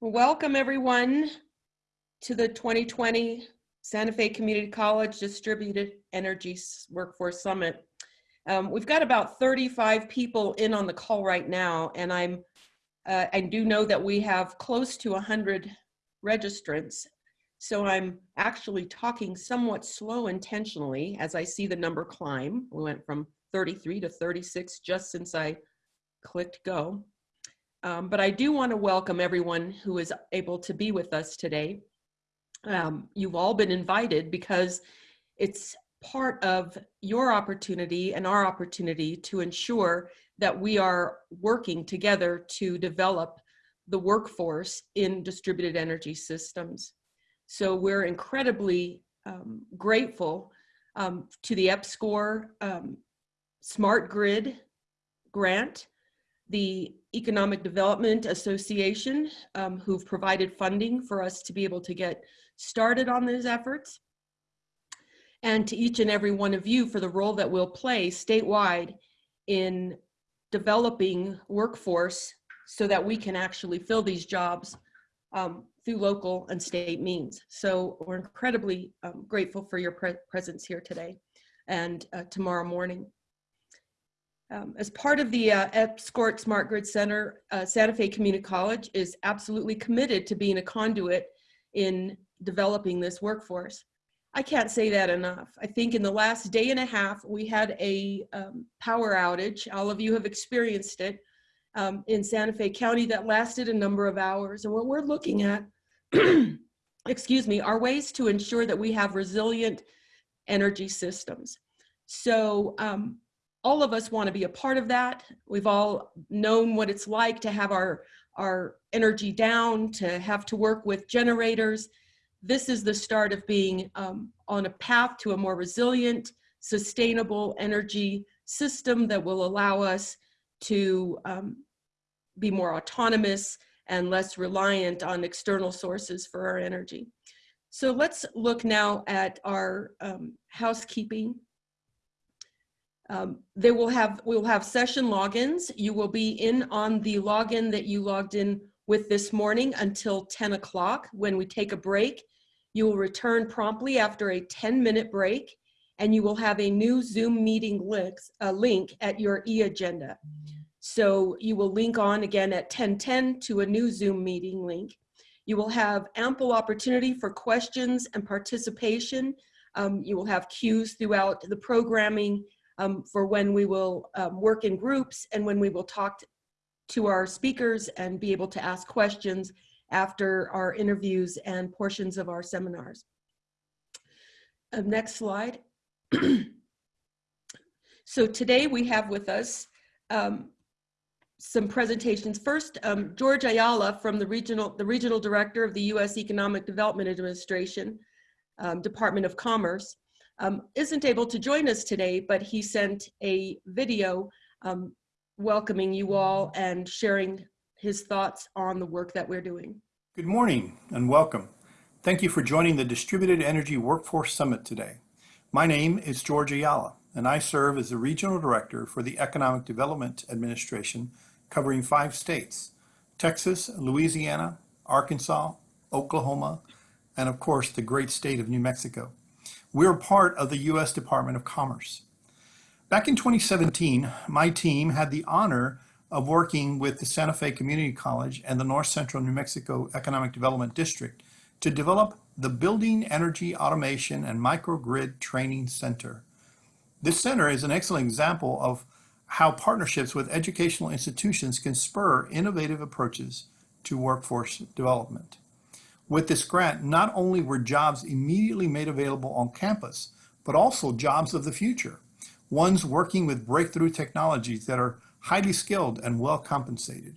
Welcome everyone to the 2020 Santa Fe Community College Distributed Energy Workforce Summit. Um, we've got about 35 people in on the call right now, and I'm uh, I do know that we have close to 100 registrants. So I'm actually talking somewhat slow intentionally as I see the number climb. We went from 33 to 36 just since I clicked go. Um, but I do want to welcome everyone who is able to be with us today. Um, you've all been invited because it's part of your opportunity and our opportunity to ensure that we are working together to develop the workforce in distributed energy systems. So we're incredibly um, grateful um, to the EPSCoR um, Smart Grid grant the Economic Development Association, um, who've provided funding for us to be able to get started on these efforts, and to each and every one of you for the role that we'll play statewide in developing workforce so that we can actually fill these jobs um, through local and state means. So we're incredibly um, grateful for your pre presence here today and uh, tomorrow morning. Um, as part of the uh, EPSCoR Smart Grid Center, uh, Santa Fe Community College is absolutely committed to being a conduit in developing this workforce. I can't say that enough. I think in the last day and a half, we had a um, power outage. All of you have experienced it um, in Santa Fe County that lasted a number of hours. And what we're looking at, excuse me, are ways to ensure that we have resilient energy systems. So um, all of us want to be a part of that. We've all known what it's like to have our, our energy down, to have to work with generators. This is the start of being um, on a path to a more resilient, sustainable energy system that will allow us to um, be more autonomous and less reliant on external sources for our energy. So let's look now at our um, housekeeping um, they will have, we will have session logins. You will be in on the login that you logged in with this morning until 10 o'clock. When we take a break, you will return promptly after a 10 minute break and you will have a new Zoom meeting links, uh, link at your e-agenda. So you will link on again at 1010 to a new Zoom meeting link. You will have ample opportunity for questions and participation. Um, you will have cues throughout the programming um, for when we will um, work in groups and when we will talk to our speakers and be able to ask questions after our interviews and portions of our seminars. Uh, next slide. so today we have with us um, some presentations. First, um, George Ayala from the regional, the regional director of the U.S. Economic Development Administration, um, Department of Commerce, um, isn't able to join us today, but he sent a video um, welcoming you all and sharing his thoughts on the work that we're doing. Good morning and welcome. Thank you for joining the Distributed Energy Workforce Summit today. My name is George Ayala, and I serve as the Regional Director for the Economic Development Administration covering five states, Texas, Louisiana, Arkansas, Oklahoma, and of course the great state of New Mexico. We're part of the U.S. Department of Commerce. Back in 2017, my team had the honor of working with the Santa Fe Community College and the North Central New Mexico Economic Development District to develop the Building Energy Automation and Microgrid Training Center. This center is an excellent example of how partnerships with educational institutions can spur innovative approaches to workforce development. With this grant, not only were jobs immediately made available on campus, but also jobs of the future, ones working with breakthrough technologies that are highly skilled and well compensated.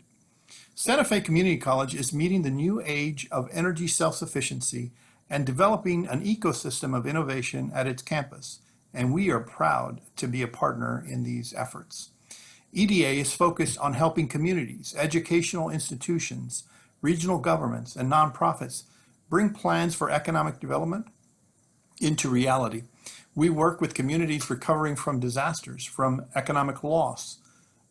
Santa Fe Community College is meeting the new age of energy self-sufficiency and developing an ecosystem of innovation at its campus, and we are proud to be a partner in these efforts. EDA is focused on helping communities, educational institutions, regional governments, and nonprofits bring plans for economic development into reality. We work with communities recovering from disasters, from economic loss,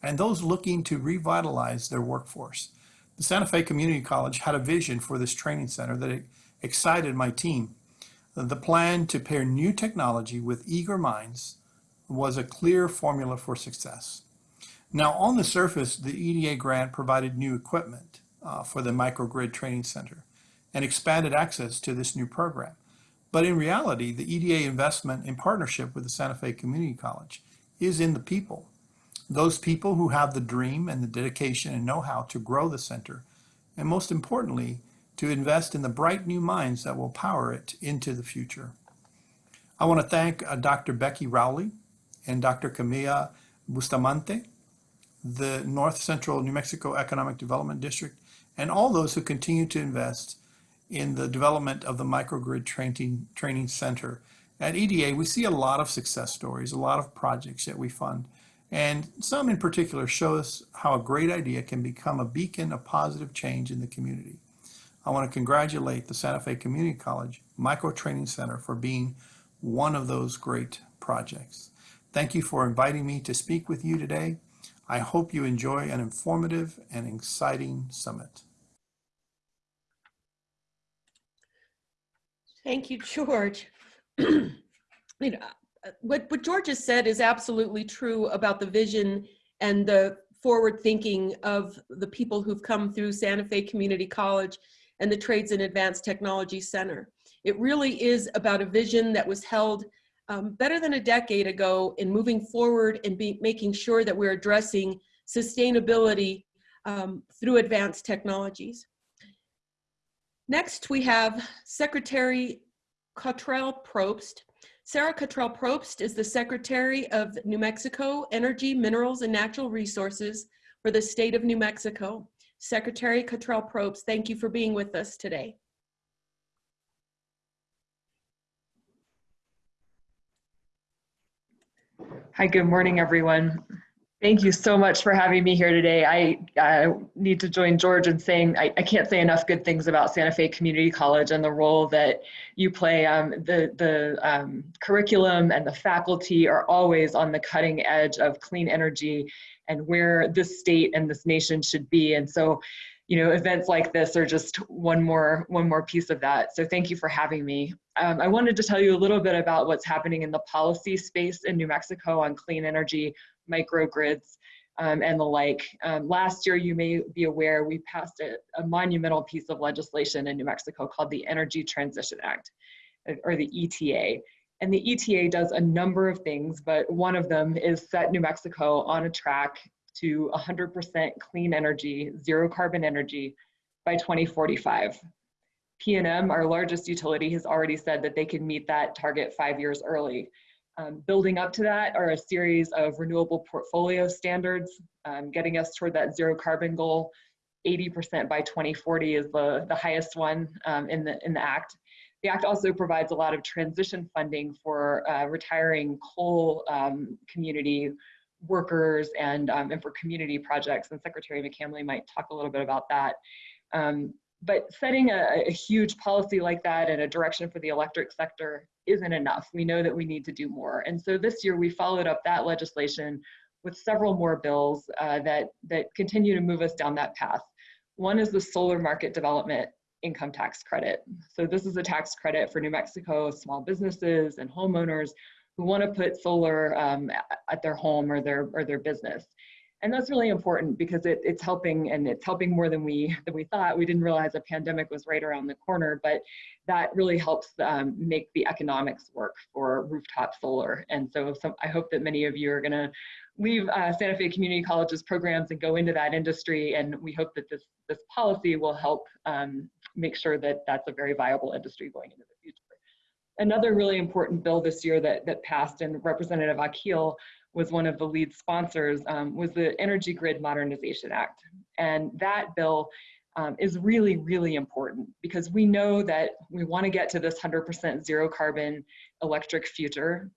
and those looking to revitalize their workforce. The Santa Fe Community College had a vision for this training center that excited my team. The plan to pair new technology with eager minds was a clear formula for success. Now, on the surface, the EDA grant provided new equipment uh, for the Microgrid Training Center and expanded access to this new program. But in reality, the EDA investment in partnership with the Santa Fe Community College is in the people. Those people who have the dream and the dedication and know-how to grow the center, and most importantly, to invest in the bright new minds that will power it into the future. I want to thank uh, Dr. Becky Rowley and Dr. Camilla Bustamante, the North Central New Mexico Economic Development District, and all those who continue to invest in the development of the microgrid training, training center. At EDA, we see a lot of success stories, a lot of projects that we fund, and some in particular show us how a great idea can become a beacon of positive change in the community. I want to congratulate the Santa Fe Community College Micro Training Center for being one of those great projects. Thank you for inviting me to speak with you today. I hope you enjoy an informative and exciting summit. Thank you, George. you know, what, what George has said is absolutely true about the vision and the forward thinking of the people who've come through Santa Fe Community College and the Trades and Advanced Technology Center. It really is about a vision that was held um, better than a decade ago in moving forward and be, making sure that we're addressing sustainability um, through advanced technologies. Next, we have Secretary Cottrell Probst. Sarah Cottrell Probst is the Secretary of New Mexico Energy, Minerals, and Natural Resources for the state of New Mexico. Secretary Cottrell Probst, thank you for being with us today. Hi, good morning, everyone. Thank you so much for having me here today. I, I need to join George in saying I, I, can't say enough good things about Santa Fe Community College and the role that you play. Um, the the um, curriculum and the faculty are always on the cutting edge of clean energy and where this state and this nation should be. And so, you know, events like this are just one more one more piece of that. So thank you for having me. Um, I wanted to tell you a little bit about what's happening in the policy space in New Mexico on clean energy microgrids, um, and the like. Um, last year, you may be aware, we passed a, a, monumental piece of legislation in New Mexico called the Energy Transition Act, uh, or the ETA. And the ETA does a number of things, but one of them is set New Mexico on a track to 100% clean energy, zero carbon energy by 2045. PNM, our largest utility, has already said that they can meet that target five years early. Um, building up to that are a series of renewable portfolio standards, um, getting us toward that zero carbon goal. 80% by 2040 is the, the highest one um, in, the, in the Act. The Act also provides a lot of transition funding for uh, retiring coal um, community workers and, um, and for community projects, and Secretary McCamley might talk a little bit about that. Um, but setting a, a, huge policy like that and a direction for the electric sector isn't enough. We know that we need to do more. And so this year we followed up that legislation with several more bills uh, that, that continue to move us down that path. One is the solar market development income tax credit. So this is a tax credit for New Mexico small businesses and homeowners who want to put solar um, at their home or their, or their business. And that's really important because it, it's helping and it's helping more than we than we thought. We didn't realize a pandemic was right around the corner but that really helps um, make the economics work for rooftop solar. And so some, i hope that many of you are going to leave uh, santa fe community college's programs and go into that industry and we hope that this this policy will help um, make sure that that's a very viable industry going into the future another really important bill this year that that passed and representative akhil was one of the lead sponsors, um, was the Energy Grid Modernization Act. And that bill um, is really, really important because we know that we want to get to this 100% zero carbon electric future,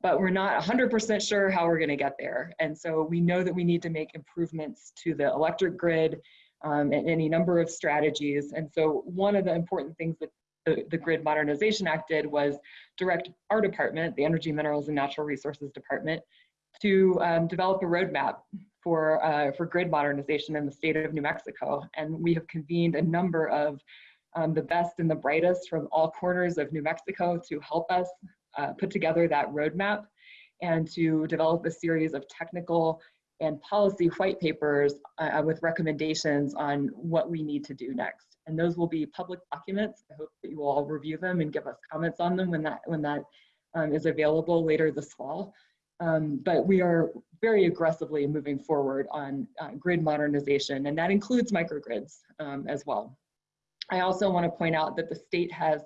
but we're not 100% sure how we're going to get there. And so we know that we need to make improvements to the electric grid um, and any number of strategies. And so one of the important things that the, the Grid Modernization Act did was direct our department, the Energy, Minerals, and Natural Resources Department, to um, develop a roadmap for, uh, for grid modernization in the state of New Mexico. And we have convened a number of um, the best and the brightest from all corners of New Mexico to help us uh, put together that roadmap and to develop a series of technical and policy white papers uh, with recommendations on what we need to do next. And those will be public documents. I hope that you will all review them and give us comments on them when that, when that um, is available later this fall. Um, but we are very aggressively moving forward on uh, grid modernization, and that includes microgrids um, as well. I also want to point out that the state has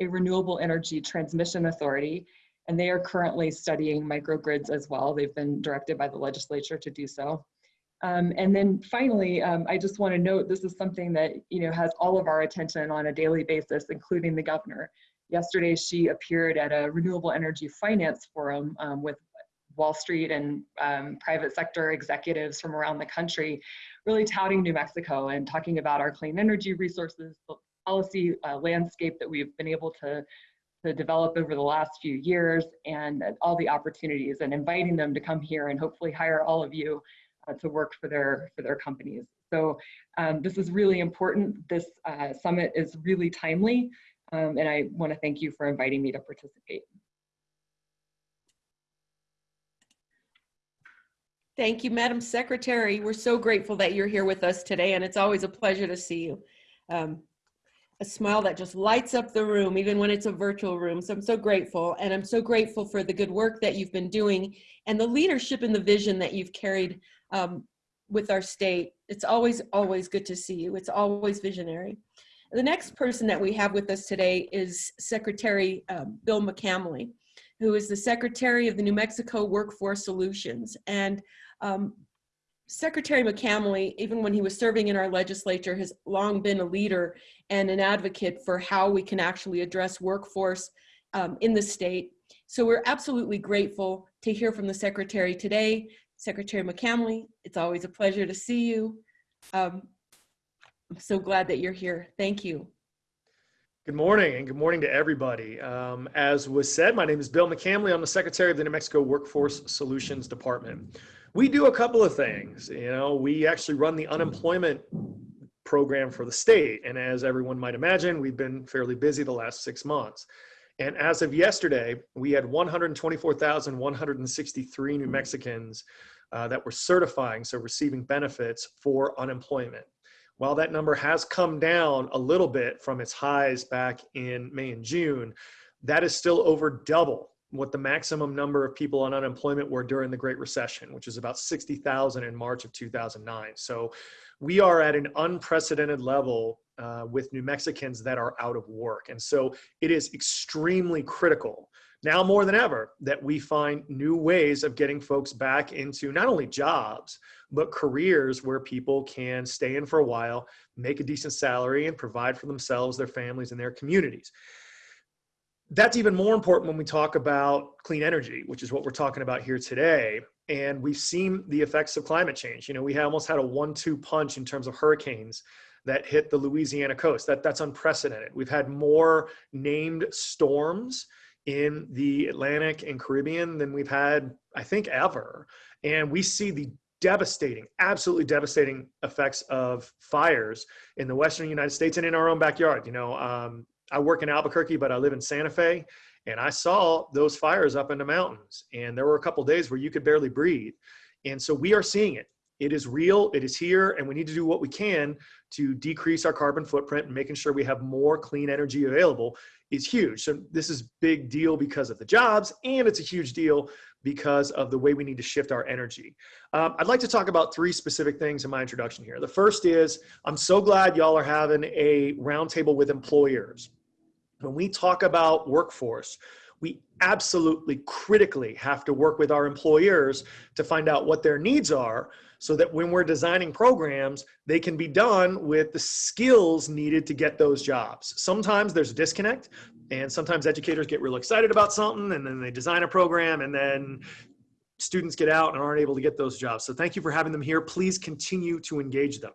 a renewable energy transmission authority, and they are currently studying microgrids as well. They've been directed by the legislature to do so. Um, and then finally, um, I just want to note this is something that you know has all of our attention on a daily basis, including the governor. Yesterday, she appeared at a renewable energy finance forum um, with Wall Street and um, private sector executives from around the country, really touting New Mexico and talking about our clean energy resources, the policy uh, landscape that we've been able to, to develop over the last few years, and all the opportunities, and inviting them to come here and hopefully hire all of you uh, to work for their for their companies. So um, this is really important. This uh, summit is really timely, um, and I want to thank you for inviting me to participate. Thank you, Madam Secretary. We're so grateful that you're here with us today, and it's always a pleasure to see you. Um, a smile that just lights up the room, even when it's a virtual room. So I'm so grateful, and I'm so grateful for the good work that you've been doing and the leadership and the vision that you've carried um, with our state. It's always, always good to see you. It's always visionary. The next person that we have with us today is Secretary um, Bill McCamley, who is the Secretary of the New Mexico Workforce Solutions. And um, Secretary McCamley, even when he was serving in our legislature, has long been a leader and an advocate for how we can actually address workforce um, in the state. So we're absolutely grateful to hear from the Secretary today. Secretary McCamley, it's always a pleasure to see you. Um, I'm so glad that you're here. Thank you. Good morning and good morning to everybody. Um, as was said, my name is Bill McCamley. I'm the Secretary of the New Mexico Workforce Solutions Department. We do a couple of things. You know, we actually run the unemployment program for the state. And as everyone might imagine, we've been fairly busy the last six months. And as of yesterday, we had 124,163 New Mexicans uh, that were certifying, so receiving benefits for unemployment. While that number has come down a little bit from its highs back in May and June, that is still over double what the maximum number of people on unemployment were during the Great Recession, which is about 60,000 in March of 2009. So we are at an unprecedented level uh, with New Mexicans that are out of work. And so it is extremely critical now more than ever that we find new ways of getting folks back into not only jobs, but careers where people can stay in for a while, make a decent salary, and provide for themselves, their families, and their communities. That's even more important when we talk about clean energy, which is what we're talking about here today. And we've seen the effects of climate change. You know, we almost had a one-two punch in terms of hurricanes that hit the Louisiana coast. That, that's unprecedented. We've had more named storms in the Atlantic and Caribbean than we've had, I think, ever. And we see the devastating, absolutely devastating effects of fires in the Western United States and in our own backyard. You know, um, I work in Albuquerque, but I live in Santa Fe, and I saw those fires up in the mountains. And there were a couple days where you could barely breathe. And so we are seeing it. It is real, it is here, and we need to do what we can to decrease our carbon footprint and making sure we have more clean energy available is huge. So this is a big deal because of the jobs, and it's a huge deal because of the way we need to shift our energy. Um, I'd like to talk about three specific things in my introduction here. The first is, I'm so glad y'all are having a roundtable with employers. When we talk about workforce, we absolutely critically have to work with our employers to find out what their needs are so that when we're designing programs, they can be done with the skills needed to get those jobs. Sometimes there's a disconnect and sometimes educators get real excited about something and then they design a program and then students get out and aren't able to get those jobs. So thank you for having them here. Please continue to engage them.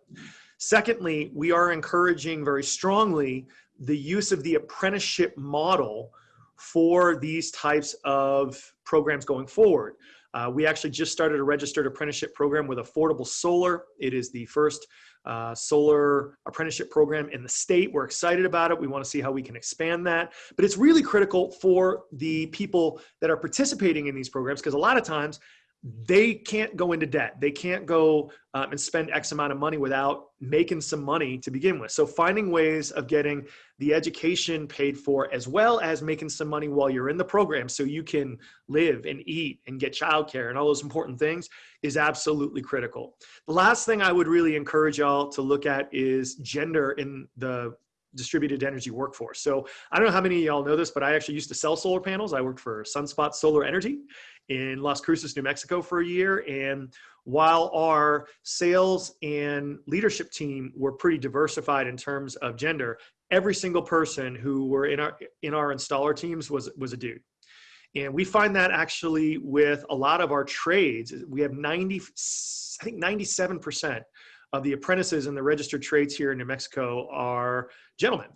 Secondly, we are encouraging very strongly the use of the apprenticeship model for these types of programs going forward. Uh, we actually just started a registered apprenticeship program with Affordable Solar. It is the first uh, solar apprenticeship program in the state. We're excited about it. We want to see how we can expand that. But it's really critical for the people that are participating in these programs because a lot of times they can't go into debt. They can't go um, and spend X amount of money without making some money to begin with. So finding ways of getting the education paid for as well as making some money while you're in the program so you can live and eat and get childcare and all those important things is absolutely critical. The last thing I would really encourage y'all to look at is gender in the distributed energy workforce. So I don't know how many of y'all know this, but I actually used to sell solar panels. I worked for Sunspot Solar Energy in Las Cruces, New Mexico for a year. And while our sales and leadership team were pretty diversified in terms of gender, every single person who were in our in our installer teams was was a dude. And we find that actually with a lot of our trades, we have 90, I think 97% of the apprentices in the registered trades here in New Mexico are gentlemen.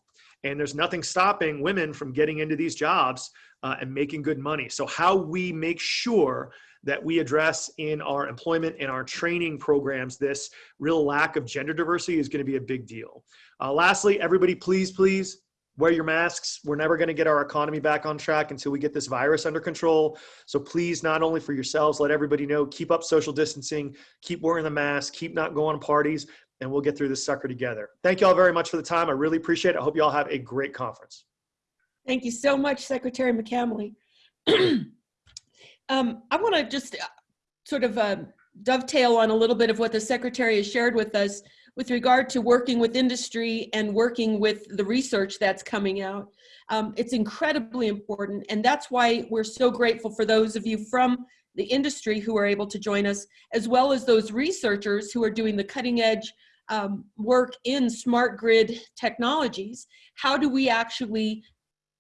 And there's nothing stopping women from getting into these jobs uh, and making good money. So how we make sure that we address in our employment and our training programs this real lack of gender diversity is going to be a big deal. Uh, lastly, everybody, please, please wear your masks. We're never going to get our economy back on track until we get this virus under control. So please, not only for yourselves, let everybody know, keep up social distancing, keep wearing the mask, keep not going to parties, and we'll get through this sucker together. Thank you all very much for the time. I really appreciate it. I hope you all have a great conference. Thank you so much, Secretary McCamley. um, I want to just uh, sort of uh, dovetail on a little bit of what the Secretary has shared with us with regard to working with industry and working with the research that's coming out. Um, it's incredibly important, and that's why we're so grateful for those of you from the industry who are able to join us, as well as those researchers who are doing the cutting edge um, work in smart grid technologies. How do we actually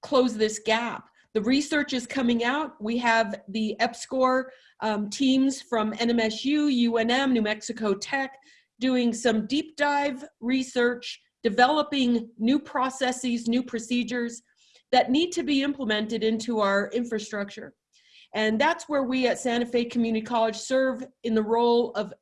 close this gap? The research is coming out. We have the EPSCoR um, teams from NMSU, UNM, New Mexico Tech, doing some deep dive research, developing new processes, new procedures that need to be implemented into our infrastructure. And that's where we at Santa Fe Community College serve in the role of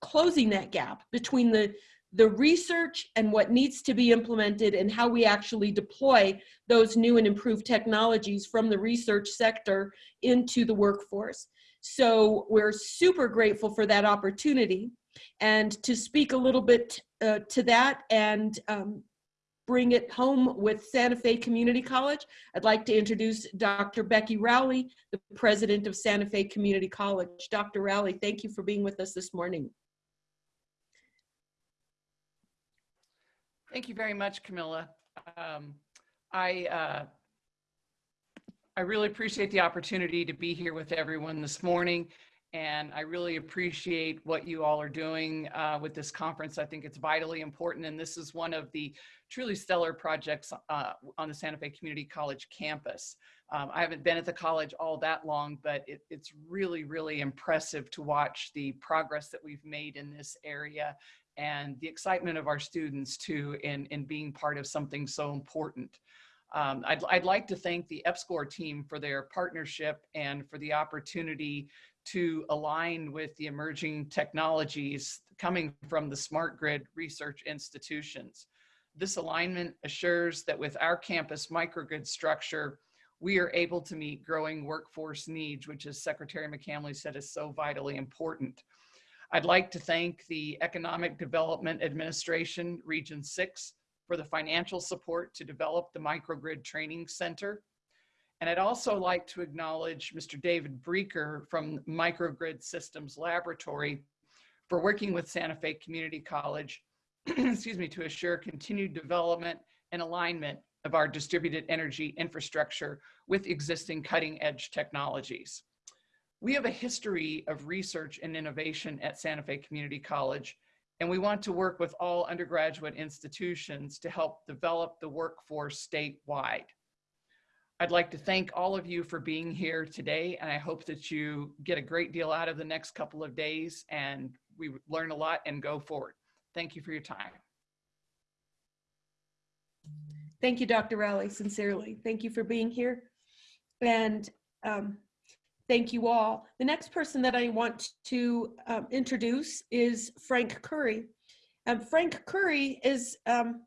closing that gap between the, the research and what needs to be implemented and how we actually deploy those new and improved technologies from the research sector into the workforce. So we're super grateful for that opportunity. And to speak a little bit uh, to that and um, bring it home with Santa Fe Community College, I'd like to introduce Dr. Becky Rowley, the president of Santa Fe Community College. Dr. Rowley, thank you for being with us this morning. Thank you very much, Camilla. Um, I, uh, I really appreciate the opportunity to be here with everyone this morning. And I really appreciate what you all are doing uh, with this conference. I think it's vitally important. And this is one of the truly stellar projects uh, on the Santa Fe Community College campus. Um, I haven't been at the college all that long, but it, it's really, really impressive to watch the progress that we've made in this area and the excitement of our students too in, in being part of something so important. Um, I'd, I'd like to thank the EPSCoR team for their partnership and for the opportunity to align with the emerging technologies coming from the smart grid research institutions. This alignment assures that with our campus microgrid structure, we are able to meet growing workforce needs, which as Secretary McCamley said is so vitally important. I'd like to thank the Economic Development Administration, Region 6, for the financial support to develop the Microgrid Training Center. And I'd also like to acknowledge Mr. David Breecker from Microgrid Systems Laboratory for working with Santa Fe Community College, excuse me, to assure continued development and alignment of our distributed energy infrastructure with existing cutting edge technologies. We have a history of research and innovation at Santa Fe Community College, and we want to work with all undergraduate institutions to help develop the workforce statewide. I'd like to thank all of you for being here today, and I hope that you get a great deal out of the next couple of days and we learn a lot and go forward. Thank you for your time. Thank you, Dr. Rowley, sincerely. Thank you for being here. And um, Thank you all. The next person that I want to um, introduce is Frank Curry. Um, Frank Curry is um,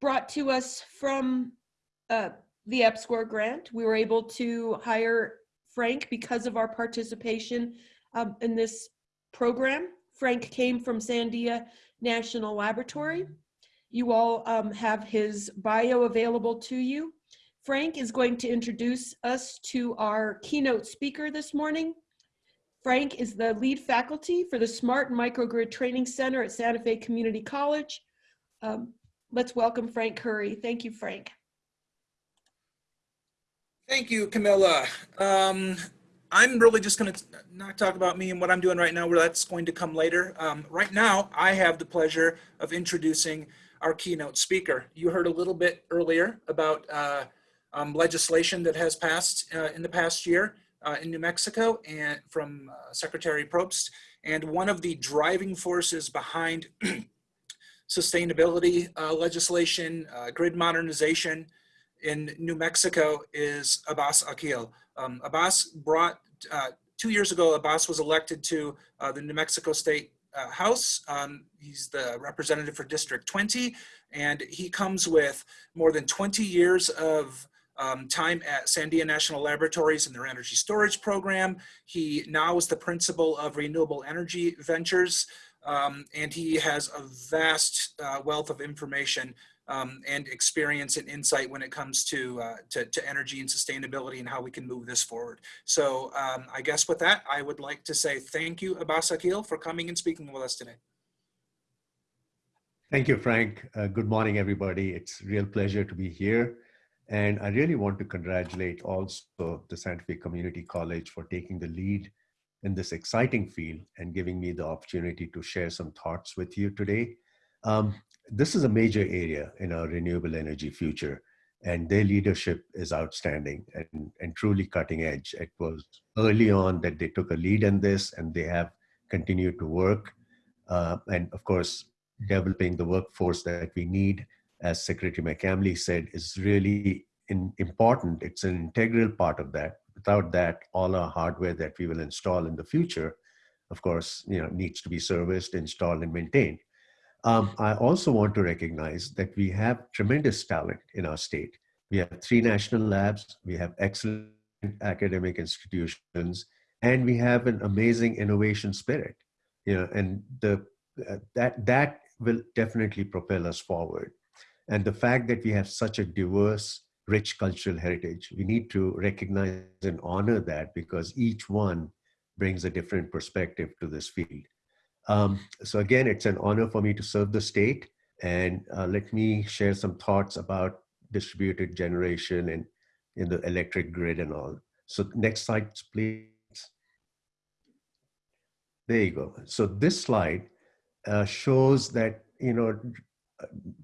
brought to us from uh, the EPSCoR grant. We were able to hire Frank because of our participation um, in this program. Frank came from Sandia National Laboratory. You all um, have his bio available to you. Frank is going to introduce us to our keynote speaker this morning. Frank is the lead faculty for the Smart Microgrid Training Center at Santa Fe Community College. Um, let's welcome Frank Curry. Thank you, Frank. Thank you, Camilla. Um, I'm really just going to not talk about me and what I'm doing right now, where that's going to come later. Um, right now, I have the pleasure of introducing our keynote speaker. You heard a little bit earlier about uh, um, legislation that has passed uh, in the past year uh, in New Mexico and from uh, Secretary Probst. And one of the driving forces behind sustainability uh, legislation, uh, grid modernization, in New Mexico is Abbas Akhil. Um, Abbas brought, uh, two years ago, Abbas was elected to the New Mexico State House. Um, he's the representative for District 20, and he comes with more than 20 years of um, time at Sandia National Laboratories in their energy storage program. He now is the principal of Renewable Energy Ventures, um, and he has a vast uh, wealth of information um, and experience and insight when it comes to, uh, to, to, energy and sustainability and how we can move this forward. So um, I guess with that, I would like to say thank you, Abbas Akhil, for coming and speaking with us today. Thank you, Frank. Uh, good morning, everybody. It's a real pleasure to be here. And I really want to congratulate also the Santa Fe Community College for taking the lead in this exciting field and giving me the opportunity to share some thoughts with you today. Um, this is a major area in our renewable energy future, and their leadership is outstanding and, and truly cutting edge. It was early on that they took a lead in this, and they have continued to work. Uh, and of course, developing the workforce that we need, as Secretary McCamley said, is really in, important. It's an integral part of that. Without that, all our hardware that we will install in the future, of course, you know, needs to be serviced, installed, and maintained. Um, I also want to recognize that we have tremendous talent in our state. We have three national labs, we have excellent academic institutions, and we have an amazing innovation spirit. You know, and the uh, that that will definitely propel us forward. And the fact that we have such a diverse, rich cultural heritage, we need to recognize and honor that because each one brings a different perspective to this field. Um, so again, it's an honor for me to serve the state. And uh, let me share some thoughts about distributed generation and in the electric grid and all. So next slide, please. There you go. So this slide uh, shows that, you know,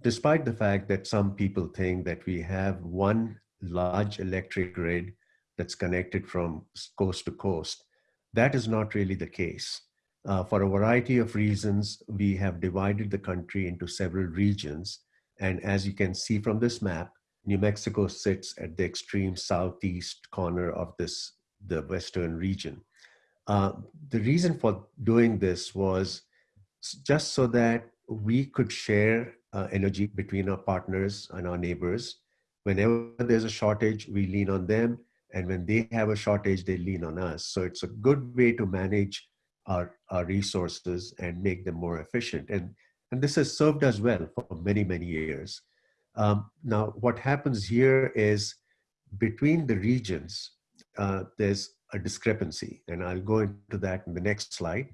despite the fact that some people think that we have one large electric grid that's connected from coast to coast, that is not really the case. Uh, for a variety of reasons, we have divided the country into several regions. And as you can see from this map, New Mexico sits at the extreme southeast corner of this, the western region. Uh, the reason for doing this was just so that we could share uh, energy between our partners and our neighbors. Whenever there's a shortage, we lean on them. And when they have a shortage, they lean on us. So it's a good way to manage our, our resources and make them more efficient. And, and this has served us well for many, many years. Um, now, what happens here is between the regions, uh, there's a discrepancy, and I'll go into that in the next slide.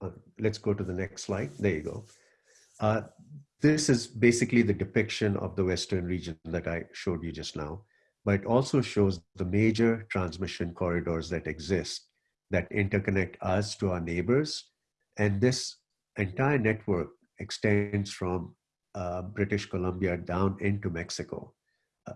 Uh, let's go to the next slide. There you go. Uh, this is basically the depiction of the Western region that I showed you just now but it also shows the major transmission corridors that exist that interconnect us to our neighbors. And this entire network extends from uh, British Columbia down into Mexico.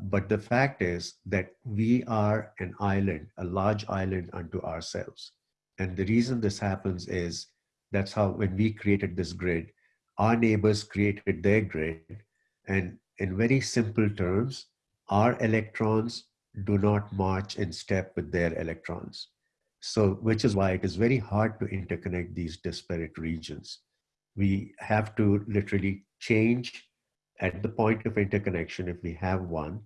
But the fact is that we are an island, a large island unto ourselves. And the reason this happens is that's how, when we created this grid, our neighbors created their grid. And in very simple terms, our electrons do not march in step with their electrons. So, which is why it is very hard to interconnect these disparate regions. We have to literally change at the point of interconnection, if we have one,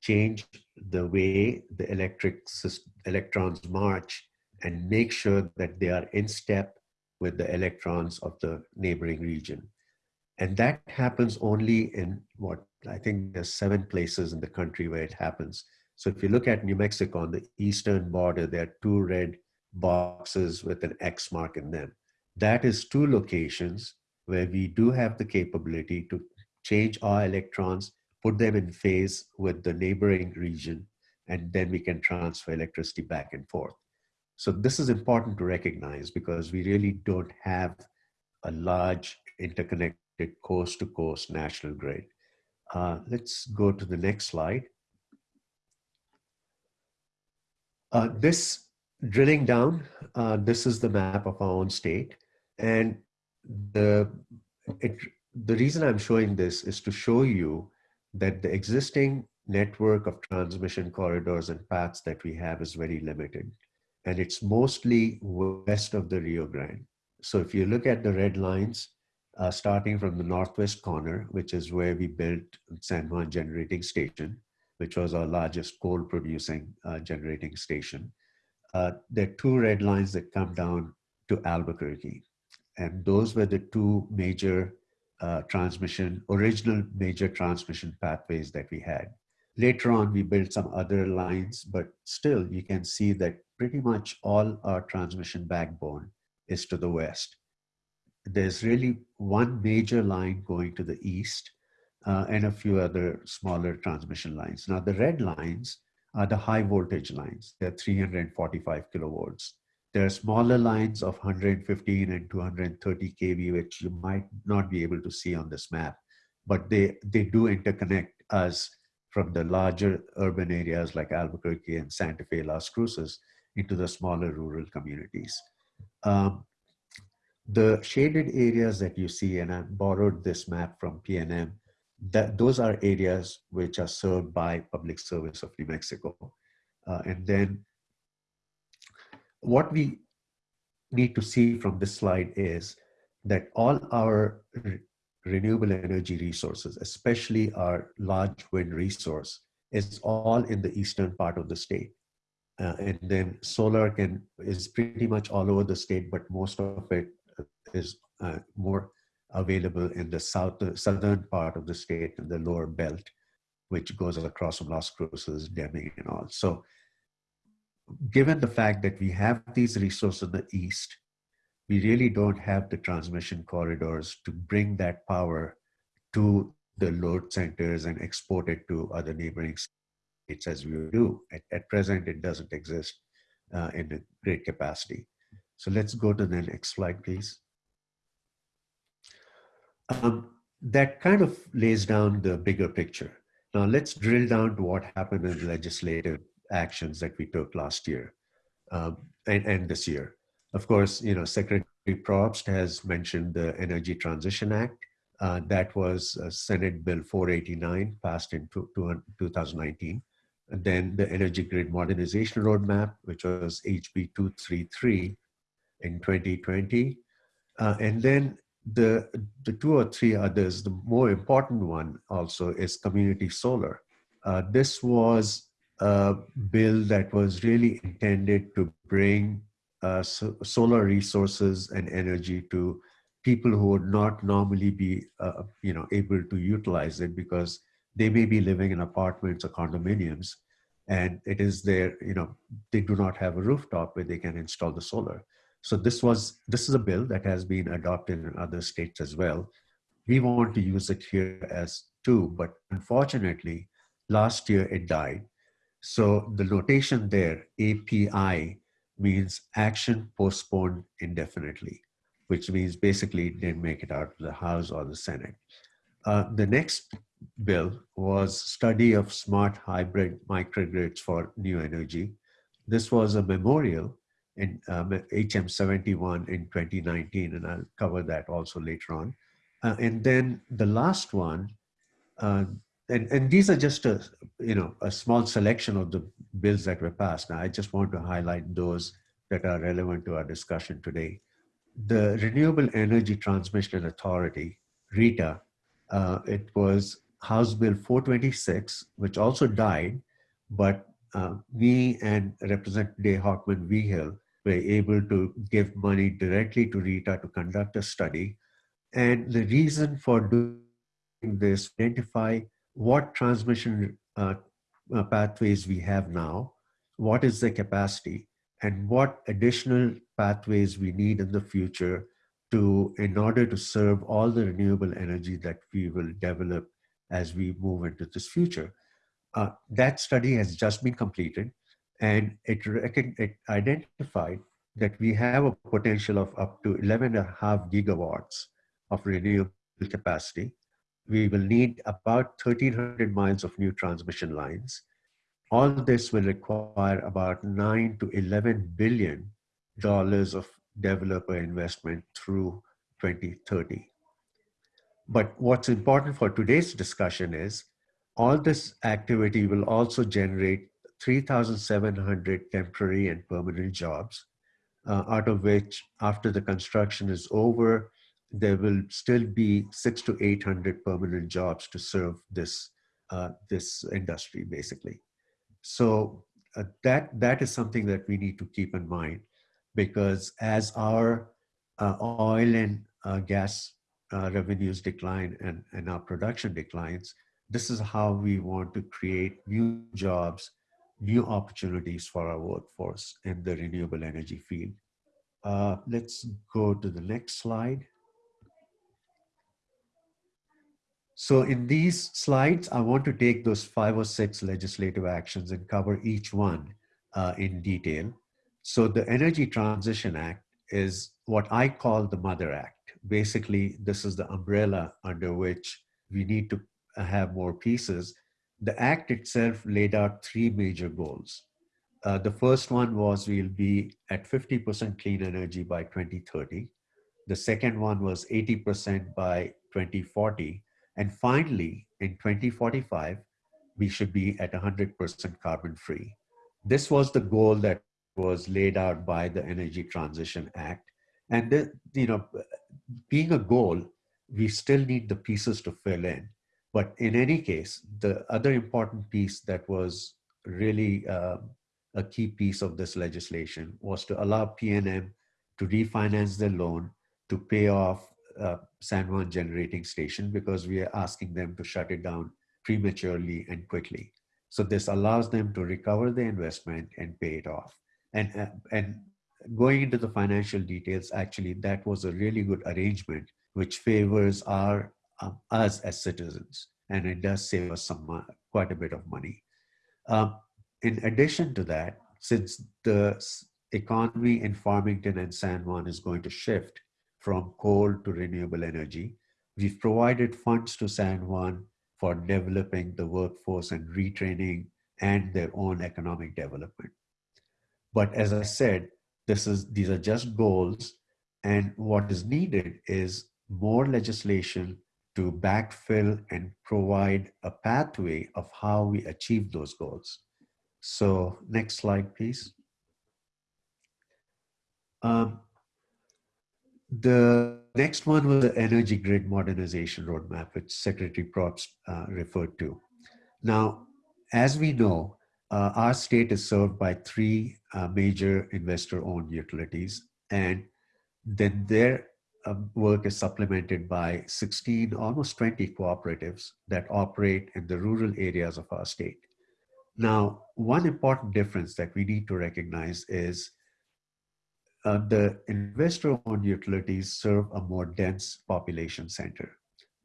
change the way the electric electrons march and make sure that they are in step with the electrons of the neighboring region. And that happens only in what I think there's seven places in the country where it happens. So if you look at New Mexico on the eastern border, there are two red boxes with an X mark in them. That is two locations where we do have the capability to change our electrons, put them in phase with the neighboring region, and then we can transfer electricity back and forth. So this is important to recognize because we really don't have a large interconnected coast to coast national grid. Uh, let's go to the next slide. Uh, this drilling down, uh, this is the map of our own state. And the, it, the reason I'm showing this is to show you that the existing network of transmission corridors and paths that we have is very limited. And it's mostly west of the Rio Grande. So if you look at the red lines, uh, starting from the northwest corner, which is where we built San Juan Generating Station, which was our largest coal producing uh, generating station. Uh, there are two red lines that come down to Albuquerque. And those were the two major uh, transmission, original major transmission pathways that we had. Later on, we built some other lines, but still you can see that pretty much all our transmission backbone is to the west there's really one major line going to the east uh, and a few other smaller transmission lines. Now the red lines are the high voltage lines. They're 345 kilovolts. There are smaller lines of 115 and 230 kV, which you might not be able to see on this map, but they, they do interconnect us from the larger urban areas like Albuquerque and Santa Fe, Las Cruces into the smaller rural communities. Um, the shaded areas that you see, and I borrowed this map from PNM, that those are areas which are served by Public Service of New Mexico. Uh, and then what we need to see from this slide is that all our re renewable energy resources, especially our large wind resource, is all in the eastern part of the state. Uh, and then solar can is pretty much all over the state, but most of it is uh, more available in the south, the southern part of the state and the lower belt, which goes across from Las Cruces, Deming and all. So given the fact that we have these resources in the east, we really don't have the transmission corridors to bring that power to the load centers and export it to other neighboring as we do. At, at present, it doesn't exist uh, in a great capacity. So let's go to the next slide, please. Um, that kind of lays down the bigger picture. Now let's drill down to what happened in legislative actions that we took last year um, and, and this year. Of course, you know, Secretary Probst has mentioned the Energy Transition Act. Uh, that was uh, Senate Bill 489 passed in two 2019. And then the Energy Grid Modernization Roadmap, which was HB 233 in 2020. Uh, and then the, the two or three others, the more important one also is community solar. Uh, this was a bill that was really intended to bring uh, so, solar resources and energy to people who would not normally be uh, you know, able to utilize it because they may be living in apartments or condominiums and it is there, you know, they do not have a rooftop where they can install the solar. So this was this is a bill that has been adopted in other states as well. We want to use it here as too, but unfortunately, last year it died. So the notation there, API, means action postponed indefinitely, which means basically didn't make it out of the House or the Senate. Uh, the next bill was study of smart hybrid microgrids for new energy. This was a memorial in um, HM71 in 2019, and I'll cover that also later on. Uh, and then the last one, uh, and, and these are just a, you know, a small selection of the bills that were passed. Now, I just want to highlight those that are relevant to our discussion today. The Renewable Energy Transmission Authority, RETA, uh, it was House Bill 426, which also died, but uh, me and Representative Day Hochman Vigil were able to give money directly to RETA to conduct a study. And the reason for doing this, identify what transmission uh, uh, pathways we have now, what is the capacity, and what additional pathways we need in the future to, in order to serve all the renewable energy that we will develop as we move into this future. Uh, that study has just been completed and it, it identified that we have a potential of up to 11 and a half gigawatts of renewable capacity. We will need about 1300 miles of new transmission lines. All this will require about 9 to 11 billion dollars of developer investment through 2030. But what's important for today's discussion is all this activity will also generate 3,700 temporary and permanent jobs, uh, out of which after the construction is over, there will still be six to 800 permanent jobs to serve this, uh, this industry basically. So uh, that, that is something that we need to keep in mind because as our uh, oil and uh, gas uh, revenues decline and, and our production declines, this is how we want to create new jobs, new opportunities for our workforce in the renewable energy field. Uh, let's go to the next slide. So in these slides, I want to take those five or six legislative actions and cover each one uh, in detail. So the Energy Transition Act is what I call the Mother Act. Basically, this is the umbrella under which we need to have more pieces. The act itself laid out three major goals. Uh, the first one was we'll be at 50% clean energy by 2030. The second one was 80% by 2040. And finally, in 2045, we should be at 100% carbon free. This was the goal that was laid out by the Energy Transition Act. And, the, you know, being a goal, we still need the pieces to fill in. But in any case, the other important piece that was really uh, a key piece of this legislation was to allow PNM to refinance their loan to pay off uh, San Juan generating station because we are asking them to shut it down prematurely and quickly. So this allows them to recover the investment and pay it off. And, uh, and going into the financial details, actually, that was a really good arrangement which favors our um, us as citizens, and it does save us some quite a bit of money. Um, in addition to that, since the economy in Farmington and San Juan is going to shift from coal to renewable energy, we've provided funds to San Juan for developing the workforce and retraining and their own economic development. But as I said, this is these are just goals, and what is needed is more legislation to backfill and provide a pathway of how we achieve those goals. So next slide, please. Um, the next one was the energy grid modernization roadmap, which Secretary Propst uh, referred to. Now, as we know, uh, our state is served by three uh, major investor-owned utilities, and then their um, work is supplemented by 16, almost 20 cooperatives that operate in the rural areas of our state. Now, one important difference that we need to recognize is uh, the investor-owned utilities serve a more dense population center.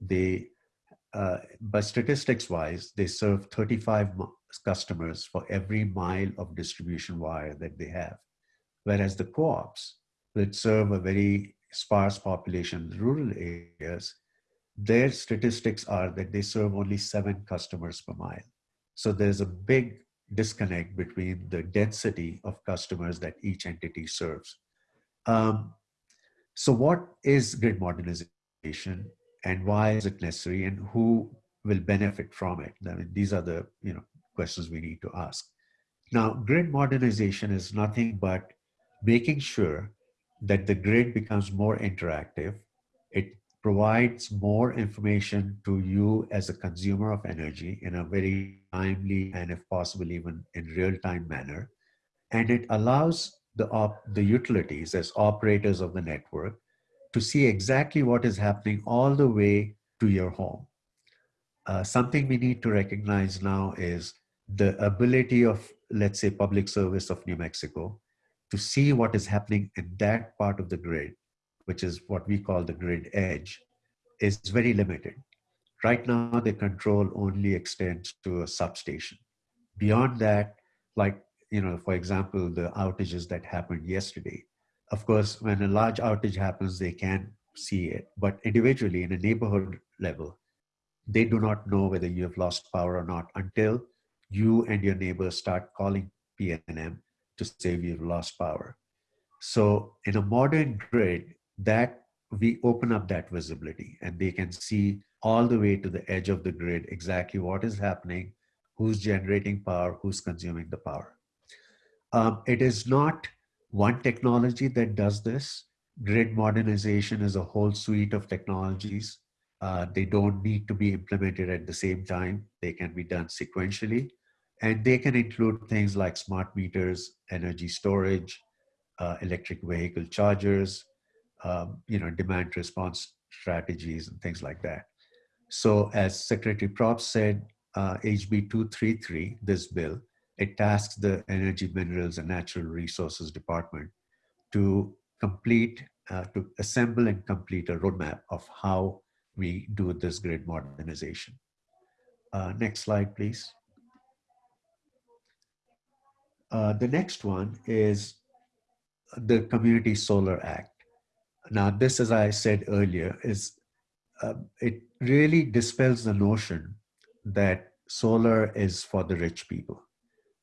They, uh, but statistics-wise, they serve 35 customers for every mile of distribution wire that they have. Whereas the co-ops, which serve a very sparse population rural areas, their statistics are that they serve only seven customers per mile. So there's a big disconnect between the density of customers that each entity serves. Um, so what is grid modernization and why is it necessary and who will benefit from it? I mean, these are the you know questions we need to ask. Now, grid modernization is nothing but making sure that the grid becomes more interactive. It provides more information to you as a consumer of energy in a very timely and if possible even in real-time manner. And it allows the, op- the utilities as operators of the network to see exactly what is happening all the way to your home. Uh, something we need to recognize now is the ability of, let's say, Public Service of New Mexico to see what is happening in that part of the grid, which is what we call the grid edge, is very limited. Right now, the control only extends to a substation. Beyond that, like, you know, for example, the outages that happened yesterday, of course, when a large outage happens, they can see it, but individually in a neighborhood level, they do not know whether you have lost power or not until you and your neighbors start calling PNM to say we've lost power. So in a modern grid, that we open up that visibility and they can see all the way to the edge of the grid exactly what is happening, who's generating power, who's consuming the power. Um, it is not one technology that does this. Grid modernization is a whole suite of technologies. Uh, they don't need to be implemented at the same time. They can be done sequentially. And they can include things like smart meters, energy storage, uh, electric vehicle chargers, um, you know, demand response strategies and things like that. So as Secretary Propst said, uh, HB 233, this bill, it tasks the Energy, Minerals and Natural Resources Department to complete, uh, to assemble and complete a roadmap of how we do this grid modernization. Uh, next slide, please. Uh, the next one is the Community Solar Act. Now, this, as I said earlier, is uh, it really dispels the notion that solar is for the rich people,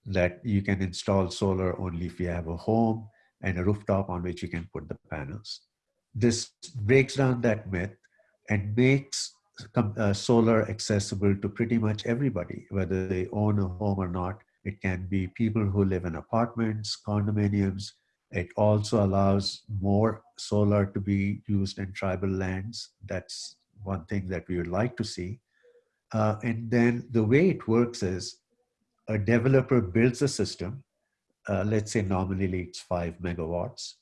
that you can install solar only if you have a home and a rooftop on which you can put the panels. This breaks down that myth and makes uh, solar accessible to pretty much everybody, whether they own a home or not. It can be people who live in apartments, condominiums. It also allows more solar to be used in tribal lands. That's one thing that we would like to see. Uh, and then the way it works is a developer builds a system, uh, let's say nominally it's five megawatts,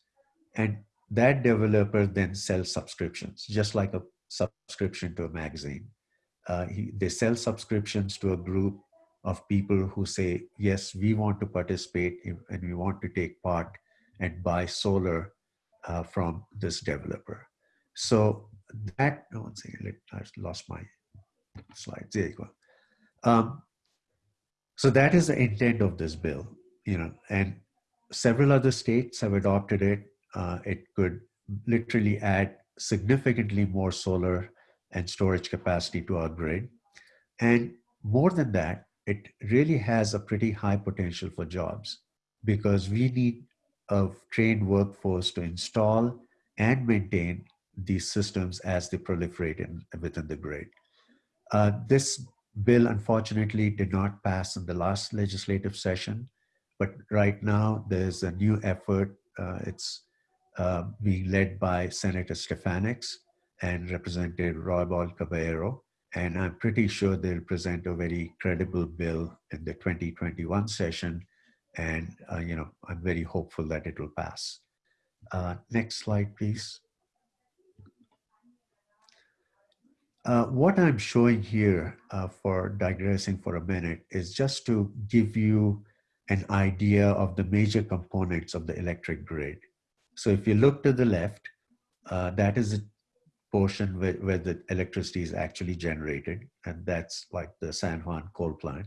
and that developer then sells subscriptions, just like a subscription to a magazine. Uh, he, they sell subscriptions to a group of people who say, yes, we want to participate and we want to take part and buy solar uh, from this developer. So that, oh, one second, I lost my slides. There you go. Um, so that is the intent of this bill, you know, and several other states have adopted it. Uh, it could literally add significantly more solar and storage capacity to our grid. And more than that, it really has a pretty high potential for jobs because we need a trained workforce to install and maintain these systems as they proliferate in, within the grid. Uh, this bill, unfortunately, did not pass in the last legislative session, but right now there's a new effort. Uh, it's uh, being led by Senator Stefanics and Representative Roybal Caballero. And I'm pretty sure they'll present a very credible bill in the 2021 session. And, uh, you know, I'm very hopeful that it will pass. Uh, next slide, please. Uh, what I'm showing here uh, for digressing for a minute is just to give you an idea of the major components of the electric grid. So if you look to the left, uh, that is a portion where, where the electricity is actually generated, and that's like the San Juan coal plant.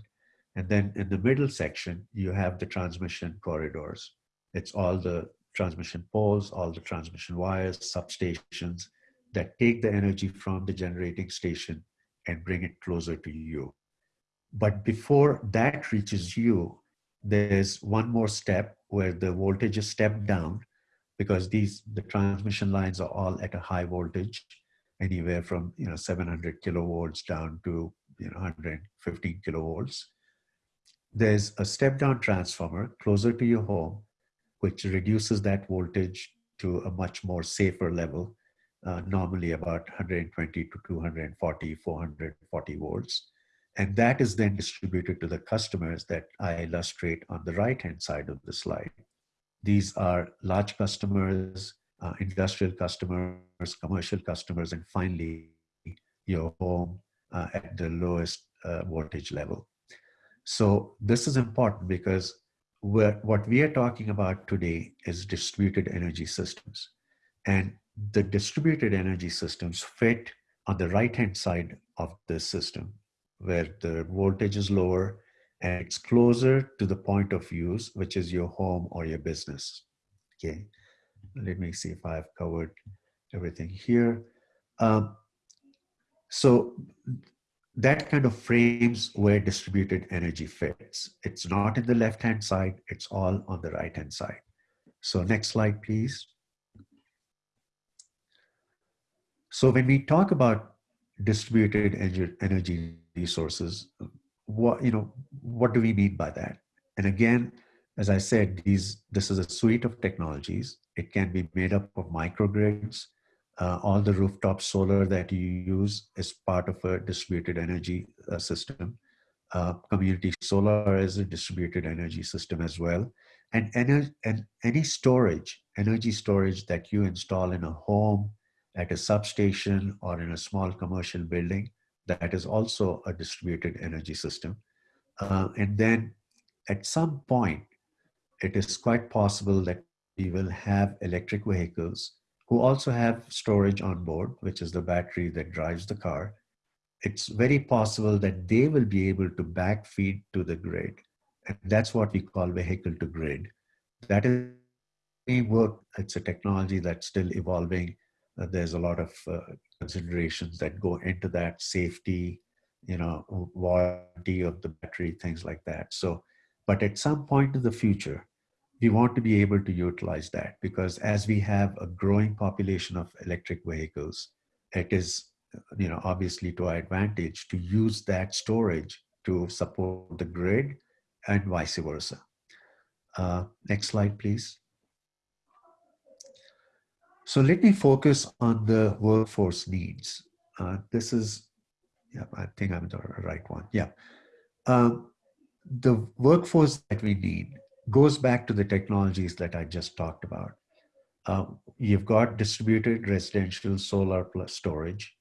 And then in the middle section, you have the transmission corridors. It's all the transmission poles, all the transmission wires, substations that take the energy from the generating station and bring it closer to you. But before that reaches you, there's one more step where the voltage is stepped down because these the transmission lines are all at a high voltage, anywhere from you know 700 kilovolts down to you know 115 kilovolts. There's a step down transformer closer to your home, which reduces that voltage to a much more safer level, uh, normally about 120 to 240, 440 volts. And that is then distributed to the customers that I illustrate on the right hand side of the slide. These are large customers, uh, industrial customers, commercial customers, and finally your home uh, at the lowest uh, voltage level. So this is important because what we are talking about today is distributed energy systems. And the distributed energy systems fit on the right-hand side of the system where the voltage is lower and it's closer to the point of use, which is your home or your business. Okay, let me see if I've covered everything here. Um, so that kind of frames where distributed energy fits. It's not in the left-hand side, it's all on the right-hand side. So next slide, please. So when we talk about distributed energy resources, what, you know, what do we mean by that? And again, as I said, these, this is a suite of technologies. It can be made up of microgrids, uh, all the rooftop solar that you use is part of a distributed energy uh, system. Uh, community solar is a distributed energy system as well. And, ener and any storage, energy storage that you install in a home, at a substation, or in a small commercial building, that is also a distributed energy system. Uh, and then at some point, it is quite possible that we will have electric vehicles who also have storage on board, which is the battery that drives the car, it's very possible that they will be able to backfeed to the grid. And that's what we call vehicle to grid. That is work. It's a technology that's still evolving. Uh, there's a lot of uh, considerations that go into that safety, you know, warranty of the battery, things like that. So, but at some point in the future, we want to be able to utilize that because as we have a growing population of electric vehicles, it is, you know, obviously to our advantage to use that storage to support the grid and vice versa. Uh, next slide, please. So let me focus on the workforce needs. Uh, this is, yeah, I think I'm the right one. Yeah. Um, the workforce that we need goes back to the technologies that I just talked about. Uh, you've got distributed residential solar plus storage.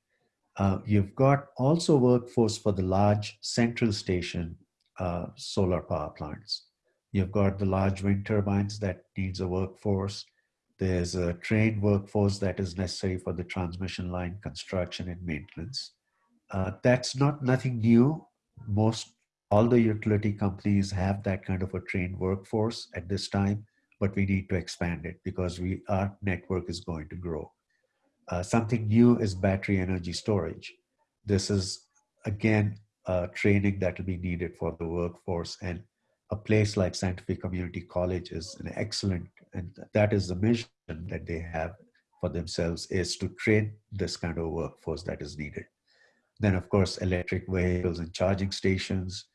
Uh, you've got also workforce for the large central station uh, solar power plants. You've got the large wind turbines that needs a workforce. There's a trained workforce that is necessary for the transmission line construction and maintenance. Uh, that's not nothing new. Most all the utility companies have that kind of a trained workforce at this time, but we need to expand it because we our network is going to grow. Uh, something new is battery energy storage. This is again uh, training that will be needed for the workforce and a place like Fe Community College is an excellent, and that is the mission that they have for themselves is to train this kind of workforce that is needed. Then of course, electric vehicles and charging stations,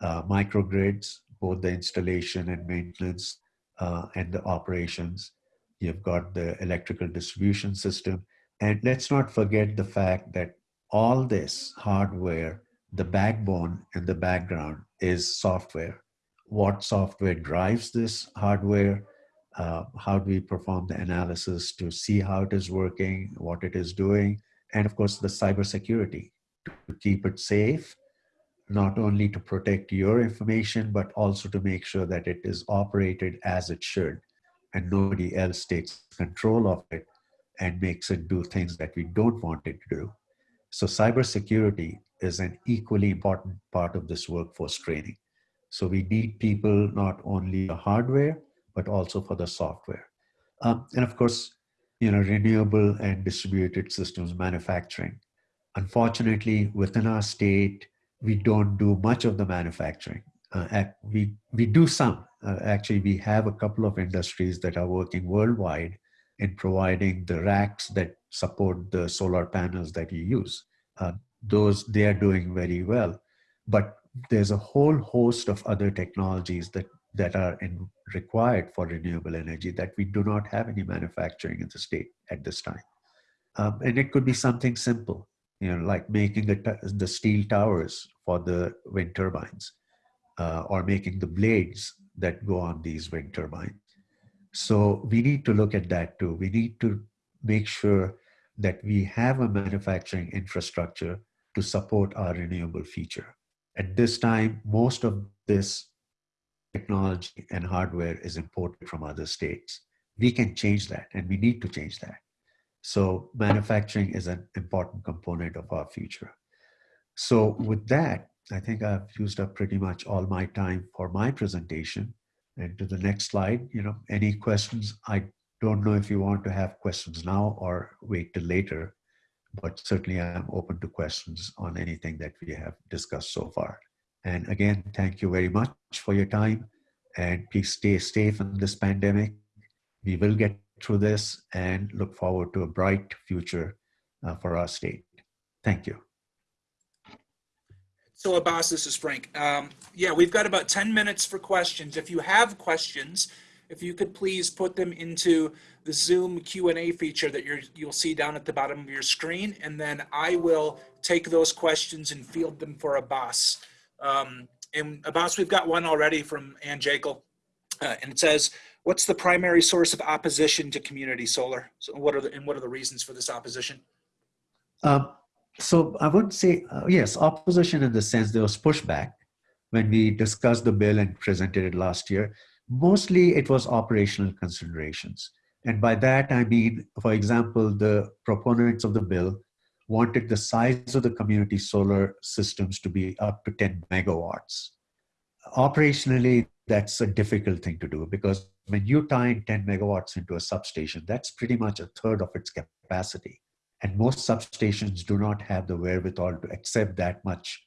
uh, microgrids, both the installation and maintenance uh, and the operations. You've got the electrical distribution system. And let's not forget the fact that all this hardware, the backbone and the background is software. What software drives this hardware? Uh, how do we perform the analysis to see how it is working, what it is doing, and of course the cybersecurity to keep it safe not only to protect your information, but also to make sure that it is operated as it should and nobody else takes control of it and makes it do things that we don't want it to do. So cybersecurity is an equally important part of this workforce training. So we need people not only the hardware, but also for the software. Um, and of course, you know, renewable and distributed systems manufacturing. Unfortunately, within our state, we don't do much of the manufacturing. Uh, we, we do some. Uh, actually, we have a couple of industries that are working worldwide in providing the racks that support the solar panels that you use. Uh, those they are doing very well. But there's a whole host of other technologies that that are in, required for renewable energy that we do not have any manufacturing in the state at this time. Um, and it could be something simple, you know, like making the, the steel towers for the wind turbines uh, or making the blades that go on these wind turbines. So we need to look at that too. We need to make sure that we have a manufacturing infrastructure to support our renewable feature. At this time, most of this technology and hardware is imported from other states. We can change that and we need to change that. So manufacturing is an important component of our future. So with that, I think I've used up pretty much all my time for my presentation. And to the next slide, you know, any questions? I don't know if you want to have questions now or wait till later, but certainly I'm open to questions on anything that we have discussed so far. And again, thank you very much for your time and please stay safe in this pandemic. We will get through this and look forward to a bright future uh, for our state. Thank you. So Abbas, this is Frank. Um, yeah, we've got about 10 minutes for questions. If you have questions, if you could please put them into the Zoom Q&A feature that you're, you'll see down at the bottom of your screen, and then I will take those questions and field them for Abbas. Um, and Abbas, we've got one already from Ann Jekyll, uh, and it says, what's the primary source of opposition to community solar? So what are the, and what are the reasons for this opposition? Um, so I would say, uh, yes, opposition in the sense there was pushback when we discussed the bill and presented it last year. Mostly it was operational considerations. And by that, I mean, for example, the proponents of the bill wanted the size of the community solar systems to be up to 10 megawatts. Operationally, that's a difficult thing to do because when you tie in 10 megawatts into a substation, that's pretty much a third of its capacity. And most substations do not have the wherewithal to accept that much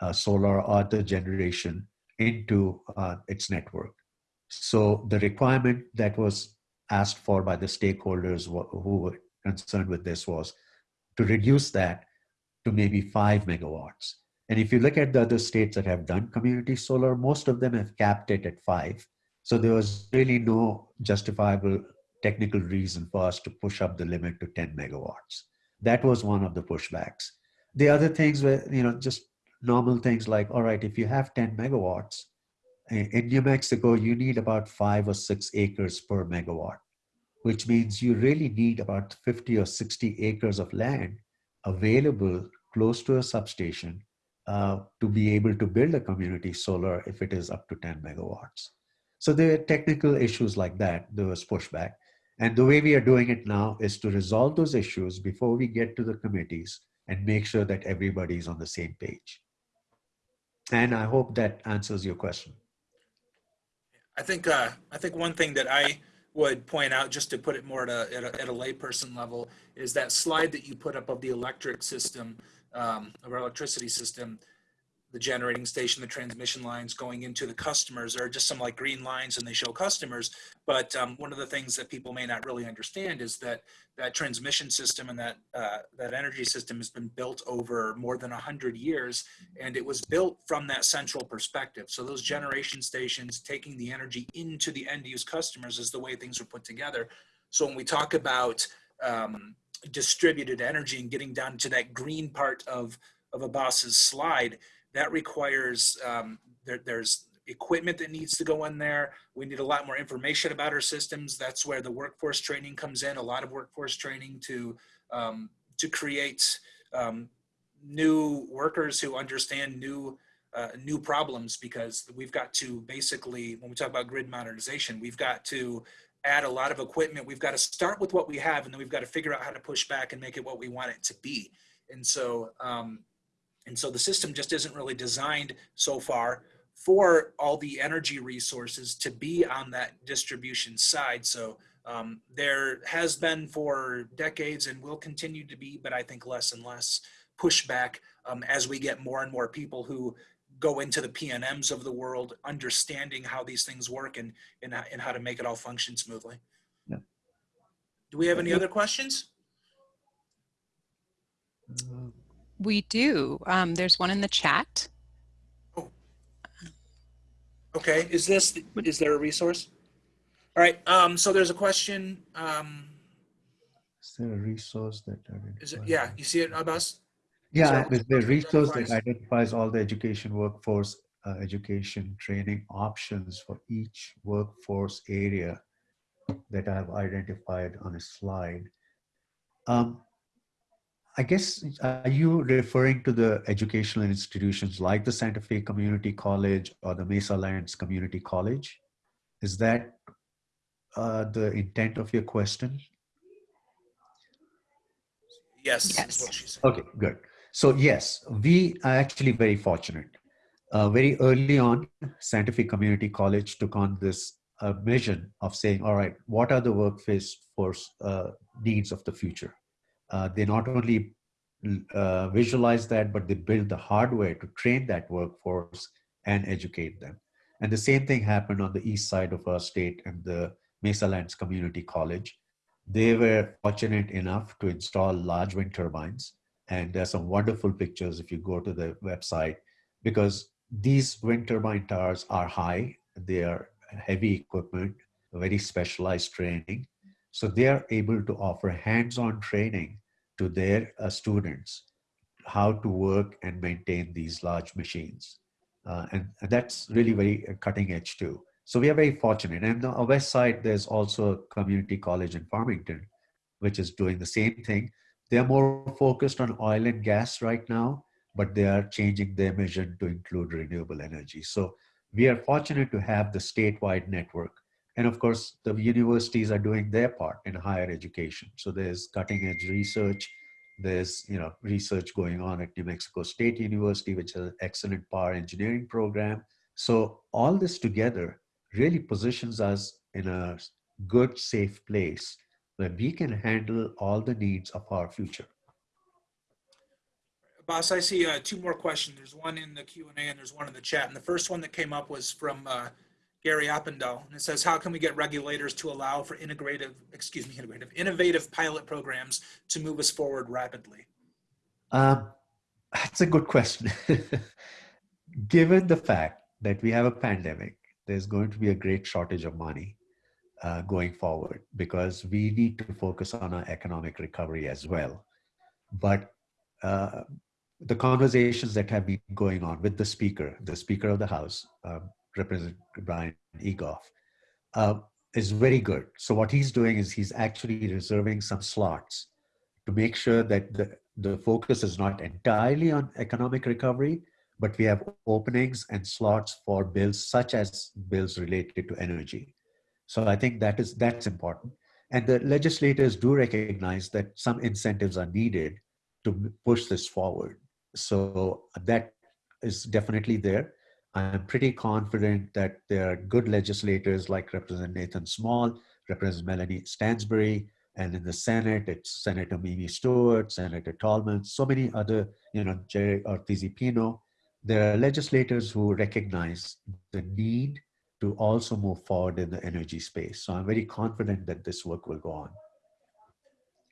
uh, solar or other generation into uh, its network. So the requirement that was asked for by the stakeholders who were concerned with this was to reduce that to maybe five megawatts. And if you look at the other states that have done community solar, most of them have capped it at five. So there was really no justifiable technical reason for us to push up the limit to 10 megawatts. That was one of the pushbacks. The other things were, you know, just normal things like, all right, if you have 10 megawatts, in New Mexico, you need about five or six acres per megawatt, which means you really need about 50 or 60 acres of land available close to a substation uh, to be able to build a community solar if it is up to 10 megawatts. So there are technical issues like that. There was pushback. And the way we are doing it now is to resolve those issues before we get to the committees and make sure that everybody is on the same page. And I hope that answers your question. I think uh, I think one thing that I would point out, just to put it more at a, at a, at a layperson level, is that slide that you put up of the electric system, um, of our electricity system, the generating station, the transmission lines going into the customers are just some like green lines and they show customers. But um, one of the things that people may not really understand is that that transmission system and that uh, that energy system has been built over more than 100 years and it was built from that central perspective. So those generation stations taking the energy into the end use customers is the way things are put together. So when we talk about um, distributed energy and getting down to that green part of, of Abbas's slide, that requires um, there, there's equipment that needs to go in there. We need a lot more information about our systems. That's where the workforce training comes in. A lot of workforce training to um, to create um, new workers who understand new uh, new problems because we've got to basically when we talk about grid modernization, we've got to add a lot of equipment. We've got to start with what we have, and then we've got to figure out how to push back and make it what we want it to be. And so um, and so the system just isn't really designed so far for all the energy resources to be on that distribution side. So um, there has been for decades and will continue to be, but I think less and less pushback um, as we get more and more people who go into the PNMs of the world, understanding how these things work and, and, and how to make it all function smoothly. Yeah. Do we have any other questions? Uh, We do. Um, there's one in the chat. Oh. Okay, is this, is there a resource? All right, um, so there's a question, um, Is there a resource that is it, yeah, you see it, Abbas? Yeah, So- there's the resource that Identifies- identifies all the education workforce, uh, education training options for each workforce area that I have identified on a slide. Um, I guess, are you referring to the educational institutions like the Santa Fe Community College or the Mesa Lands Community College? Is that uh, the intent of your question? Yes, Yes. what she said. Okay, good. So yes, we are actually very fortunate. Uh, very early on, Santa Fe Community College took on this uh, mission of saying, all right, what are the workforce force, uh, needs of the future? Uh, they not only uh, visualize that, but they build the hardware to train that workforce and educate them. And the same thing happened on the east side of our state and the Mesa Lands Community College. They were fortunate enough to install large wind turbines and there's some wonderful pictures if you go to the website because these wind turbine towers are high they are heavy equipment very specialized training so they are able to offer hands-on training to their uh, students how to work and maintain these large machines uh, and, and that's really very uh, cutting edge too so we are very fortunate and on the west side there's also a community college in farmington which is doing the same thing they're more focused on oil and gas right now, but they are changing their mission to include renewable energy. So we are fortunate to have the statewide network. And of course, the universities are doing their part in higher education. So there's cutting edge research. There's you know research going on at New Mexico State University, which has an excellent power engineering program. So all this together really positions us in a good, safe place where we can handle all the needs of our future. Abbas, I see uh, two more questions. There's one in the Q and A and there's one in the chat. And the first one that came up was from uh, Gary Oppendahl. And it says, how can we get regulators to allow for integrative, excuse me, integrative, innovative pilot programs to move us forward rapidly? Um, that's a good question. Given the fact that we have a pandemic, there's going to be a great shortage of money uh, going forward because we need to focus on our economic recovery as well. But uh, the conversations that have been going on with the speaker, the speaker of the House, uh, Representative Brian Egolf, uh, is very good. So what he's doing is he's actually reserving some slots to make sure that the, the focus is not entirely on economic recovery, but we have openings and slots for bills such as bills related to energy. So I think that is that's important. And the legislators do recognize that some incentives are needed to push this forward. So that is definitely there. I'm pretty confident that there are good legislators like Representative Nathan Small, Representative Melanie Stansbury, and in the Senate, it's Senator Mimi Stewart, Senator Tallman, so many other, you know, Jerry Ortiz Pino. There are legislators who recognize the need to also move forward in the energy space. So I'm very confident that this work will go on.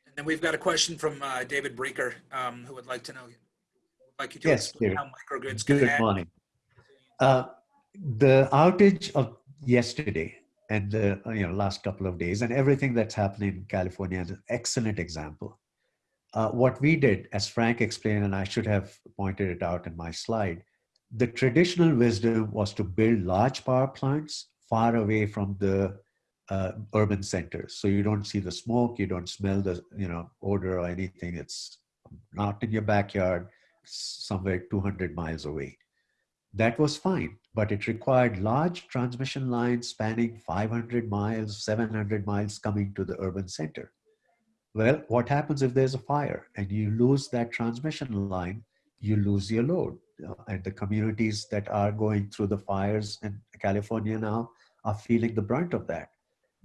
And then we've got a question from uh, David Breecker, um, who would like to know, would like you to Yes, explain David. how microgrids can Good add morning. Uh, the outage of yesterday and the you know last couple of days and everything that's happening in California is an excellent example. Uh, what we did, as Frank explained, and I should have pointed it out in my slide, the traditional wisdom was to build large power plants far away from the uh, urban centers. So you don't see the smoke, you don't smell the you know odor or anything. It's not in your backyard, it's somewhere 200 miles away. That was fine, but it required large transmission lines spanning 500 miles, 700 miles coming to the urban center. Well, what happens if there's a fire and you lose that transmission line? You lose your load. Uh, and the communities that are going through the fires in California now are feeling the brunt of that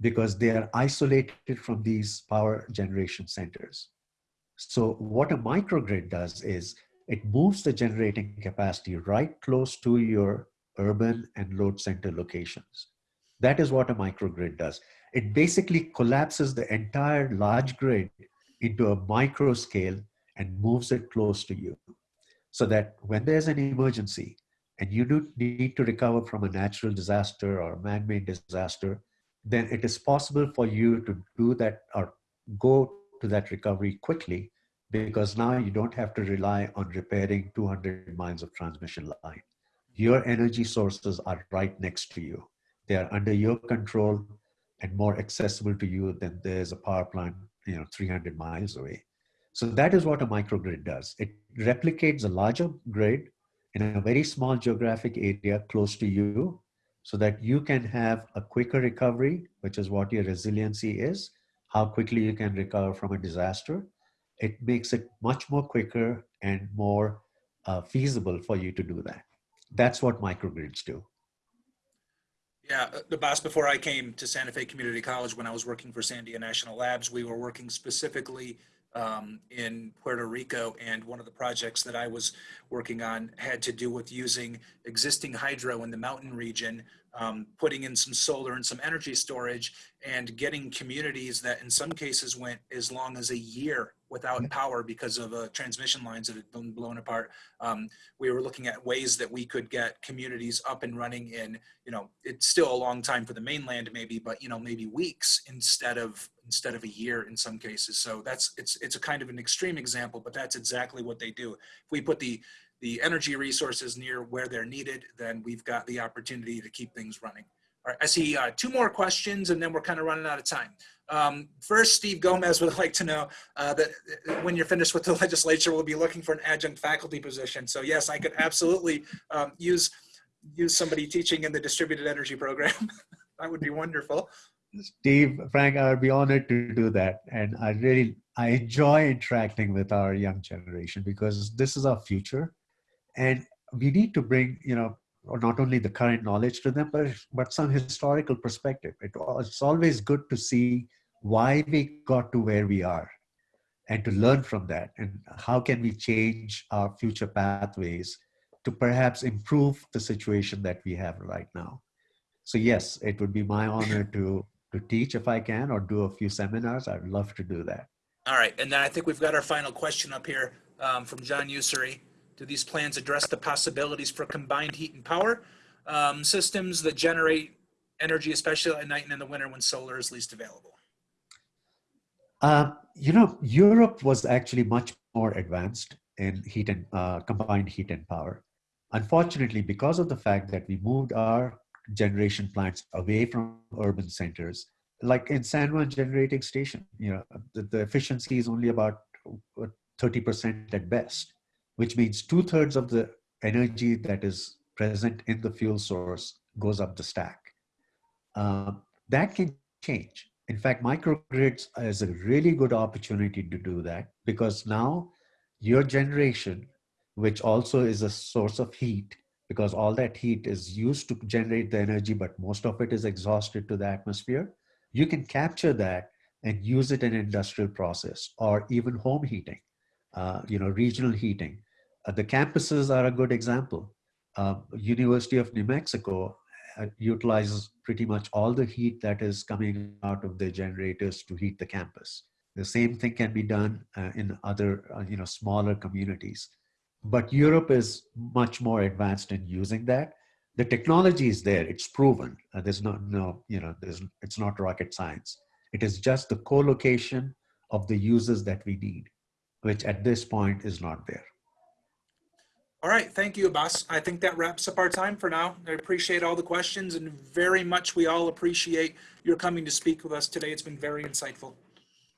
because they are isolated from these power generation centers. So what a microgrid does is it moves the generating capacity right close to your urban and load center locations. That is what a microgrid does. It basically collapses the entire large grid into a micro scale and moves it close to you so that when there's an emergency and you do need to recover from a natural disaster or a man-made disaster, then it is possible for you to do that or go to that recovery quickly because now you don't have to rely on repairing 200 miles of transmission line. Your energy sources are right next to you. They are under your control and more accessible to you than there's a power plant, you know, 300 miles away. So that is what a microgrid does. It replicates a larger grid in a very small geographic area close to you so that you can have a quicker recovery, which is what your resiliency is, how quickly you can recover from a disaster. It makes it much more quicker and more uh, feasible for you to do that. That's what microgrids do. Yeah, uh, Abbas, before I came to Santa Fe Community College, when I was working for Sandia National Labs, we were working specifically um, in Puerto Rico. And one of the projects that I was working on had to do with using existing hydro in the mountain region, um, putting in some solar and some energy storage, and getting communities that in some cases went as long as a year without power because of uh, transmission lines that had been blown apart. Um, we were looking at ways that we could get communities up and running in, you know, it's still a long time for the mainland maybe, but you know, maybe weeks instead of instead of a year in some cases. So that's it's it's a kind of an extreme example, but that's exactly what they do. If we put the the energy resources near where they're needed, then we've got the opportunity to keep things running. All right, I see uh, two more questions and then we're kind of running out of time. Um, first, Steve Gomez would like to know uh, that uh, when you're finished with the legislature, we'll be looking for an adjunct faculty position. So yes, I could absolutely um, use, use somebody teaching in the distributed energy program. that would be wonderful. Steve, Frank, I would be honored to do that. And I really, I enjoy interacting with our young generation because this is our future. And we need to bring, you know, not only the current knowledge to them, but, but some historical perspective. It, it's always good to see why we got to where we are and to learn from that and how can we change our future pathways to perhaps improve the situation that we have right now. So yes, it would be my honor to, to teach if I can or do a few seminars. I'd love to do that. All right, and then I think we've got our final question up here um, from John Ussery. Do these plans address the possibilities for combined heat and power um, systems that generate energy, especially at night and in the winter when solar is least available? Uh, you know, Europe was actually much more advanced in heat and uh, combined heat and power. Unfortunately, because of the fact that we moved our generation plants away from urban centers, like in San Juan generating station, you know, the, the efficiency is only about 30% at best, which means two thirds of the energy that is present in the fuel source goes up the stack. Uh, that can change. In fact, microgrids is a really good opportunity to do that because now your generation, which also is a source of heat, because all that heat is used to generate the energy, but most of it is exhausted to the atmosphere, you can capture that and use it in industrial process or even home heating, uh, you know, regional heating. Uh, the campuses are a good example. Uh, University of New Mexico uh, utilizes pretty much all the heat that is coming out of the generators to heat the campus. The same thing can be done uh, in other, you know, smaller communities. But Europe is much more advanced in using that. The technology is there; it's proven. There's no, no, you know, there's, it's not rocket science. It is just the co-location of the users that we need, which at this point is not there. All right, thank you, Abbas. I think that wraps up our time for now. I appreciate all the questions and very much we all appreciate your coming to speak with us today. It's been very insightful.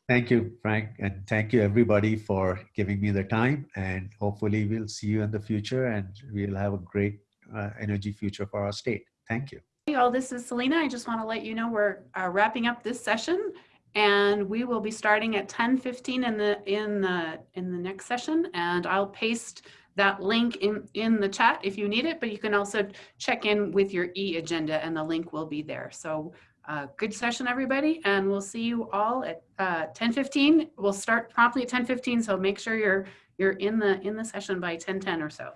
Thank you, Frank, and thank you everybody for giving me the time. And hopefully we'll see you in the future and we'll have a great uh, energy future for our state. Thank you. Hey all, this is Selena. I just want to let you know we're uh, wrapping up this session and we will be starting at 10:15 in the in the in the next session and I'll paste that link in in the chat if you need it but you can also check in with your e-agenda and the link will be there. So uh, good session everybody and we'll see you all at uh, 10:15. We'll start promptly at 10:15 so make sure you're you're in the in the session by 10:10 or so.